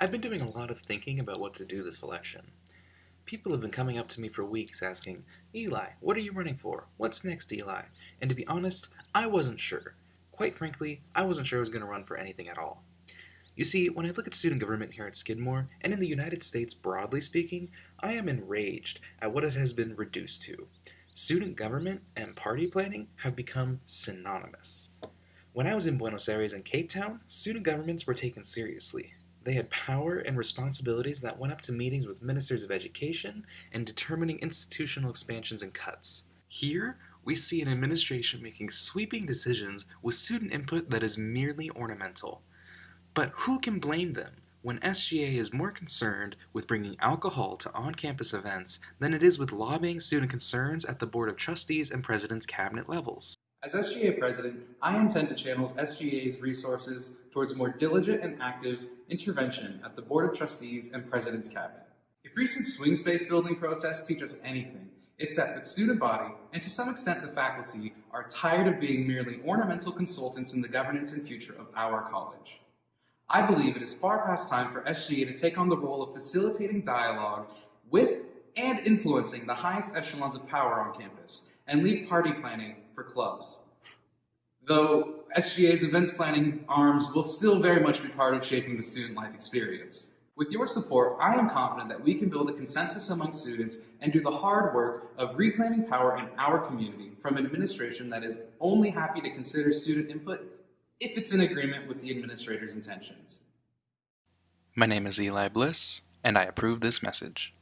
I've been doing a lot of thinking about what to do this election. People have been coming up to me for weeks asking, Eli, what are you running for? What's next, Eli? And to be honest, I wasn't sure. Quite frankly, I wasn't sure I was going to run for anything at all. You see, when I look at student government here at Skidmore, and in the United States broadly speaking, I am enraged at what it has been reduced to. Student government and party planning have become synonymous. When I was in Buenos Aires and Cape Town, student governments were taken seriously. They had power and responsibilities that went up to meetings with ministers of education and determining institutional expansions and cuts. Here, we see an administration making sweeping decisions with student input that is merely ornamental. But who can blame them when SGA is more concerned with bringing alcohol to on-campus events than it is with lobbying student concerns at the Board of Trustees and President's Cabinet levels? As SGA President, I intend to channel SGA's resources towards more diligent and active intervention at the Board of Trustees and President's Cabinet. If recent swing space building protests teach us anything, it's that the student body, and to some extent the faculty, are tired of being merely ornamental consultants in the governance and future of our college. I believe it is far past time for SGA to take on the role of facilitating dialogue with and influencing the highest echelons of power on campus, and leave party planning for clubs. Though SGA's events planning arms will still very much be part of shaping the student life experience. With your support, I am confident that we can build a consensus among students and do the hard work of reclaiming power in our community from an administration that is only happy to consider student input if it's in agreement with the administrator's intentions. My name is Eli Bliss, and I approve this message.